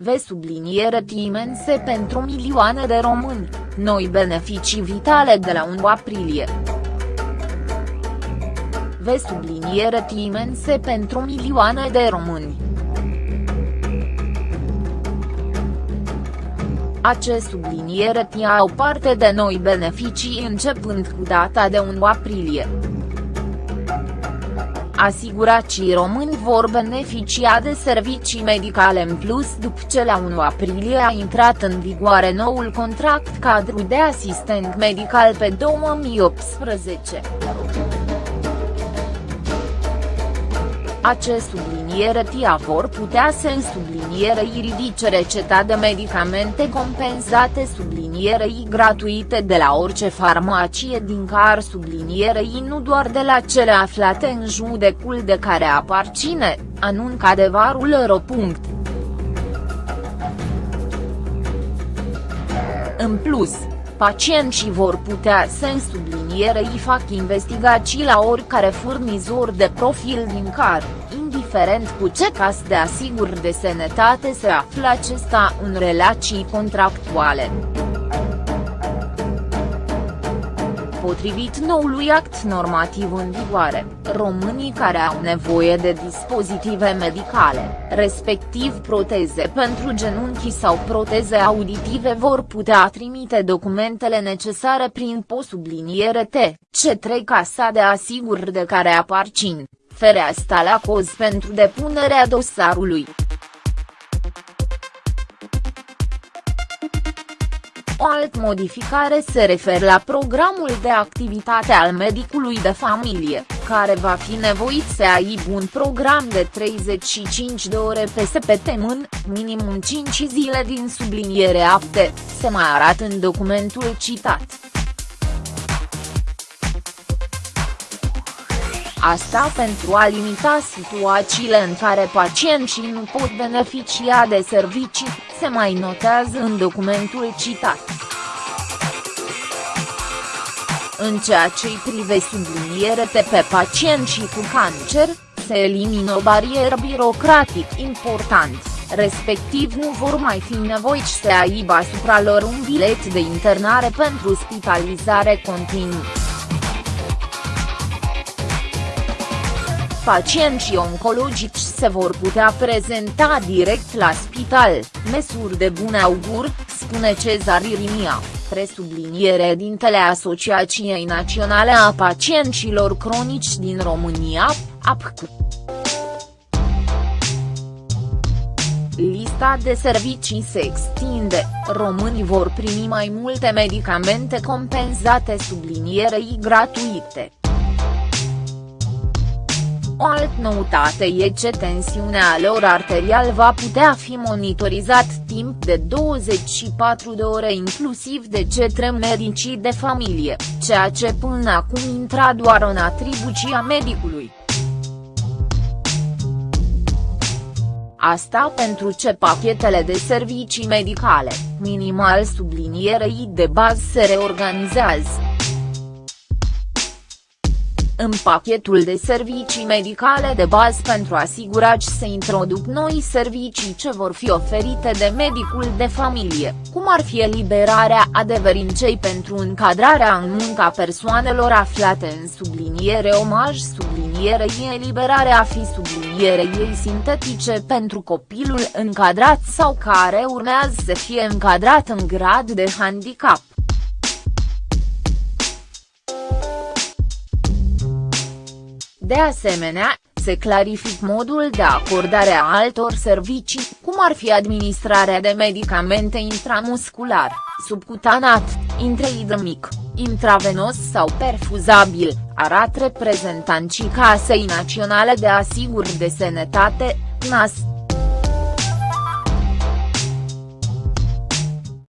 Ve subliniere imense pentru milioane de români, noi beneficii vitale de la 1 aprilie. Ve subliniere imense pentru milioane de români. Acest subliniere au parte de noi beneficii începând cu data de 1 aprilie. Asiguracii români vor beneficia de servicii medicale în plus după ce la 1 aprilie a intrat în vigoare noul contract cadru de asistent medical pe 2018. Acest subliniere TIA vor putea să sublinierei ridice receta de medicamente compensate sublinierei gratuite de la orice farmacie din car sublinierei nu doar de la cele aflate în judecul de care aparține, anuncă adevărul ro. În plus, pacienții vor putea să în sublinierei fac investigații la oricare furnizor de profil din car, indiferent cu ce caz de asigur de sănătate se află acesta în relații contractuale. Potrivit noului act normativ în vigoare, românii care au nevoie de dispozitive medicale, respectiv proteze pentru genunchi sau proteze auditive vor putea trimite documentele necesare prin posubliniere T, C3 Casa de Asiguri de care aparțin, fereastra la coz pentru depunerea dosarului. O altă modificare se referă la programul de activitate al medicului de familie, care va fi nevoit să aibă un program de 35 de ore pe săptămână, minimum 5 zile din subliniere apte, se mai arată în documentul citat. Asta pentru a limita situațiile în care pacienții nu pot beneficia de servicii, se mai notează în documentul citat. În ceea ce îi prive subliniere pe pacienții cu cancer, se elimină o barieră birocratic important, respectiv nu vor mai fi nevoiți să aibă asupra lor un bilet de internare pentru spitalizare continuă. Pacienții oncologici se vor putea prezenta direct la spital, mesuri de bun augur, spune Cezar Irimia, presubliniere dintele Asociației Naționale a Pacienților Cronici din România, APC. Lista de servicii se extinde, românii vor primi mai multe medicamente compensate sublinierei gratuite. O altă noutate e ce tensiunea lor arterial va putea fi monitorizat timp de 24 de ore inclusiv de către medicii de familie, ceea ce până acum intra doar în atribuția medicului. Asta pentru ce pachetele de servicii medicale, minimal sublinierei de bază se reorganizează în pachetul de servicii medicale de bază pentru asigurați se introduc noi servicii ce vor fi oferite de medicul de familie, cum ar fi eliberarea adeverincei pentru încadrarea în munca persoanelor aflate în subliniere omaj sublinierei eliberarea fi sublinierei ei sintetice pentru copilul încadrat sau care urmează să fie încadrat în grad de handicap. De asemenea, se clarific modul de acordare a altor servicii, cum ar fi administrarea de medicamente intramuscular, subcutanat, intraidemic, intravenos sau perfuzabil, arată reprezentanții Casei Naționale de Asiguri de Sănătate, NAS.